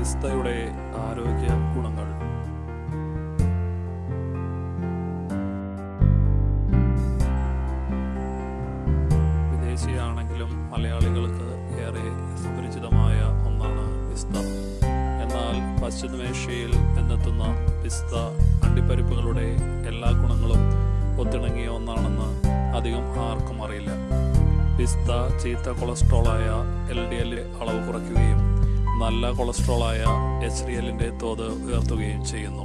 പിസ്തയുടെ ആരോഗ്യ ഗുണങ്ങൾ. വിദേശിയാണെങ്കിലും മലയാളികൾക്ക് ഏറെ സുപരിചിതമായ ഒന്നാണ് പിസ്ത. എന്നാൽ പശ്ചിമേഷ്യയിൽ നിന്നെത്തുന്ന പിസ്ത അണ്ടിപ്പരിപ്പുകളുടെ എല്ലാ ഗുണങ്ങളും ഒത്തിണങ്ങിയ ഒന്നാണെന്ന് അധികം ആർക്കും അറിയില്ല. പിസ്ത ചീത്ത കൊളസ്ട്രോളായ എൽ ഡി എൽ അളവ് കുറയ്ക്കുകയും നല്ല കൊളസ്ട്രോളായ എച്ച് ഡി എല്ലിന്റെ തോത് ഉയർത്തുകയും ചെയ്യുന്നു.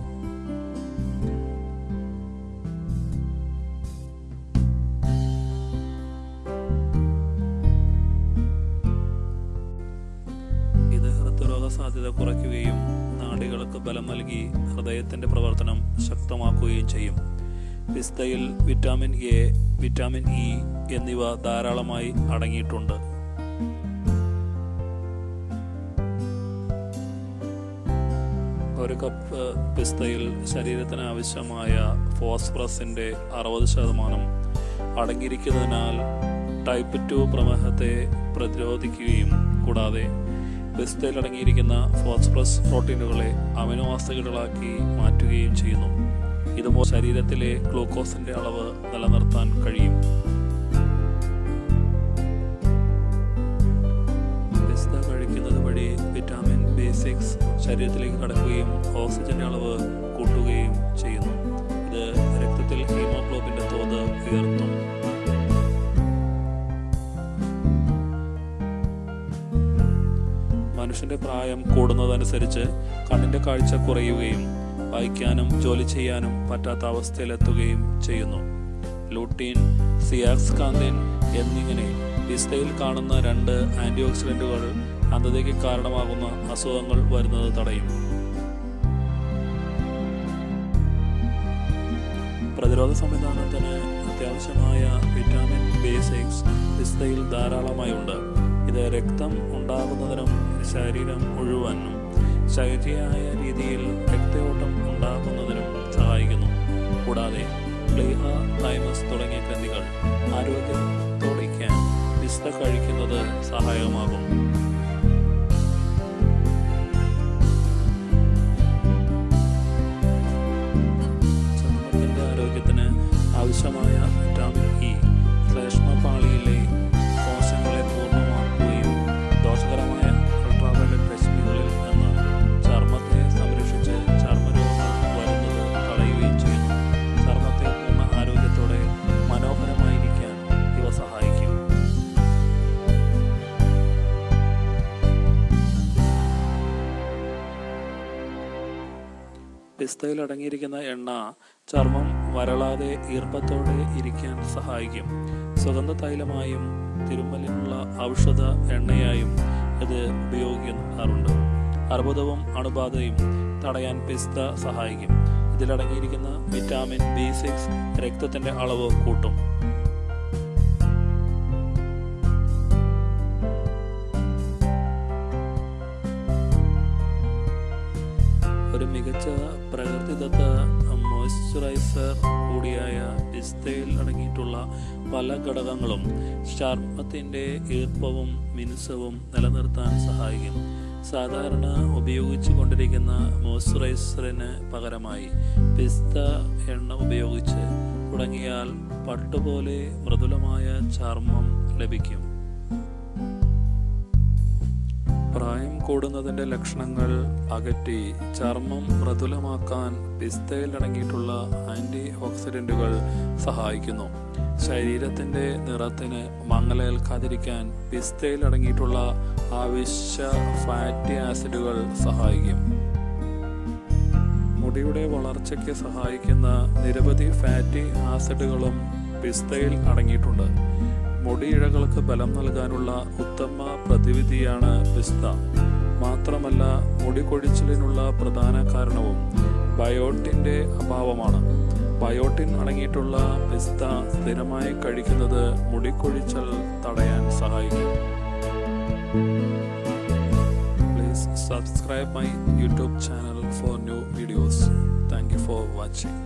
ഇത് ഹൃദ്രോഗ സാധ്യത കുറയ്ക്കുകയും നാടികൾക്ക് ബലം നൽകി ഹൃദയത്തിന്റെ പ്രവർത്തനം ശക്തമാക്കുകയും ചെയ്യും. പിസ്തയിൽ വിറ്റാമിൻ എ വിറ്റാമിൻ ഇ എന്നിവ ധാരാളമായി അടങ്ങിയിട്ടുണ്ട്. ഒരു കപ്പ് പിസ്തയിൽ ശരീരത്തിന് ആവശ്യമായ ഫോസ്ഫറസിന്റെ അറുപത് ശതമാനം അടങ്ങിയിരിക്കുന്നതിനാൽ ടൈപ്പ് ടു പ്രമേഹത്തെ പ്രതിരോധിക്കുകയും കൂടാതെ പിസ്തയിൽ അടങ്ങിയിരിക്കുന്ന ഫോസ്ഫറസ് പ്രോട്ടീനുകളെ അമിനോ ആസിഡുകളാക്കി മാറ്റുകയും ചെയ്യുന്നു. ഇതുപോലെ ശരീരത്തിലെ ഗ്ലൂക്കോസിന്റെ അളവ് നിലനിർത്താൻ കഴിയും. ശരീരത്തിലേക്ക് കടക്കുകയും ഓക്സിജന്റെ അളവ് കൂട്ടുകയും ചെയ്യുന്നു. ഇത് രക്തത്തിൽ ഹീമോഗ്ലോബിന്റെ തോത് ഉയർത്തും മനുഷ്യന്റെ പ്രായം കൂടുന്നതനുസരിച്ച് കണ്ണിന്റെ കാഴ്ച കുറയുകയും വായിക്കാനും ജോലി ചെയ്യാനും പറ്റാത്ത അവസ്ഥയിലെത്തുകയും ചെയ്യുന്നു. ലൂട്ടീൻ സിയാക്സ് കാന്തിൻ എന്നിങ്ങനെ പിസ്തയിൽ കാണുന്ന രണ്ട് ആന്റി ഓക്സിഡന്റുകൾ അന്ധതയ്ക്ക് കാരണമാകുന്ന അസുഖങ്ങൾ വരുന്നത് തടയും. പ്രതിരോധ സംവിധാനത്തിന് അത്യാവശ്യമായ വിറ്റാമിൻ ബി സിക്സ് പിസ്തയിൽ ധാരാളമായി ഉണ്ട് ഇത് രക്തം ഉണ്ടാകുന്നതിനും ശരീരം മുഴുവനും ശരിയായ രീതിയിൽ രക്തയോട്ടം ഉണ്ടാകുന്നതിനും സഹായിക്കുന്നു. കൂടാതെ പ്ലീഹ തൈമസ് തുടങ്ങിയ ഗ്രന്ഥികൾ ആരോഗ്യത്തോടിക്കാൻ പിസ്ത കഴിക്കുന്നത് സഹായകമാകും. ആവശ്യമായ വിറ്റാമിൻ ഇ ശ്ലേഷ്മപാളിയിലെ പിസ്തയിൽ അടങ്ങിയിരിക്കുന്ന എണ്ണ ചർമ്മം വരളാതെ ഈർപ്പത്തോടെ ഇരിക്കാൻ സഹായിക്കും. സുഗന്ധ തൈലമായും തിരുമ്മലിനുള്ള ഔഷധ എണ്ണയായും ഇത് ഉപയോഗിക്കാറുണ്ട്. അർബുദവും അണുബാധയും തടയാൻ പിസ്ത സഹായിക്കും. ഇതിലടങ്ങിയിരിക്കുന്ന വിറ്റാമിൻ ബി സിക്സ് രക്തത്തിന്റെ അളവ് കൂട്ടും. ഒരു മികച്ച പ്രകൃതിദത്ത മോയ്സ്ചറൈസർ കൂടിയായ പിസ്തയിൽ അടങ്ങിയിട്ടുള്ള പല ഘടകങ്ങളും ചർമ്മത്തിന്റെ ഈർപ്പവും മിനുസവും നിലനിർത്താൻ സഹായിക്കും. സാധാരണ ഉപയോഗിച്ചു കൊണ്ടിരിക്കുന്ന മോയ്സ്ചറൈസറിന് പകരമായി പിസ്ത എണ്ണ ഉപയോഗിച്ച് തുടങ്ങിയാൽ പട്ടുപോലെ മൃദുലമായ ചർമ്മം ലഭിക്കും. പ്രായം കൂടുന്നതിന്റെ ലക്ഷണങ്ങൾ അകറ്റി ചർമ്മം മൃദുലമാക്കാൻ പിസ്തയിൽ അടങ്ങിയിട്ടുള്ള ആന്റി ഓക്സിഡന്റുകൾ സഹായിക്കുന്നു. ശരീരത്തിന്റെ നിറത്തിന് മങ്ങലേൽക്കാതിരിക്കാൻ പിസ്തയിൽ അടങ്ങിയിട്ടുള്ള ആവശ്യ ഫാറ്റി ആസിഡുകൾ സഹായിക്കും. മുടിയുടെ വളർച്ചയ്ക്ക് സഹായിക്കുന്ന നിരവധി ഫാറ്റി ആസിഡുകളും പിസ്തയിൽ അടങ്ങിയിട്ടുണ്ട്. മുടിയിഴകൾക്ക് ബലം നൽകാനുള്ള ഉത്തമ പ്രതിവിധിയാണ് പിസ്ത മാത്രമല്ല മുടികൊഴിച്ചിലിനുള്ള പ്രധാന കാരണവും ബയോട്ടിന്റെ അഭാവമാണ്. ബയോട്ടിൻ അടങ്ങിയിട്ടുള്ള പിസ്ത സ്ഥിരമായി കഴിക്കുന്നത് മുടിക്കൊഴിച്ചൽ തടയാൻ സഹായിക്കും. Please subscribe my YouTube channel for new videos thank you for watching